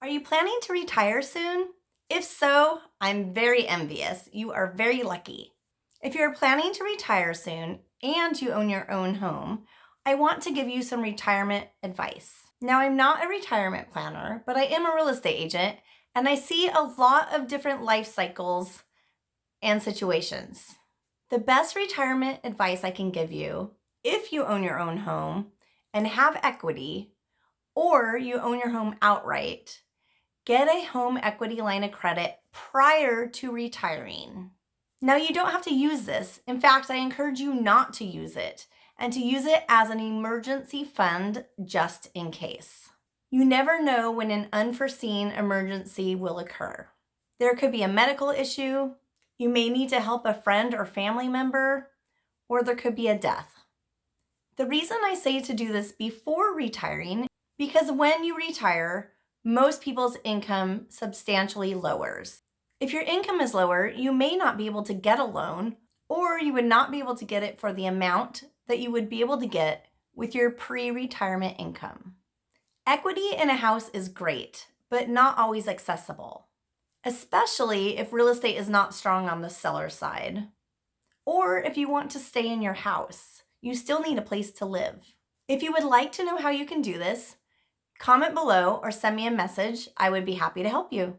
Are you planning to retire soon? If so, I'm very envious. You are very lucky. If you're planning to retire soon and you own your own home, I want to give you some retirement advice. Now, I'm not a retirement planner, but I am a real estate agent and I see a lot of different life cycles and situations. The best retirement advice I can give you, if you own your own home and have equity, or you own your home outright, get a home equity line of credit prior to retiring. Now, you don't have to use this. In fact, I encourage you not to use it and to use it as an emergency fund just in case. You never know when an unforeseen emergency will occur. There could be a medical issue, you may need to help a friend or family member, or there could be a death. The reason I say to do this before retiring, because when you retire, most people's income substantially lowers. If your income is lower, you may not be able to get a loan, or you would not be able to get it for the amount that you would be able to get with your pre-retirement income. Equity in a house is great, but not always accessible especially if real estate is not strong on the seller side. Or if you want to stay in your house, you still need a place to live. If you would like to know how you can do this, comment below or send me a message. I would be happy to help you.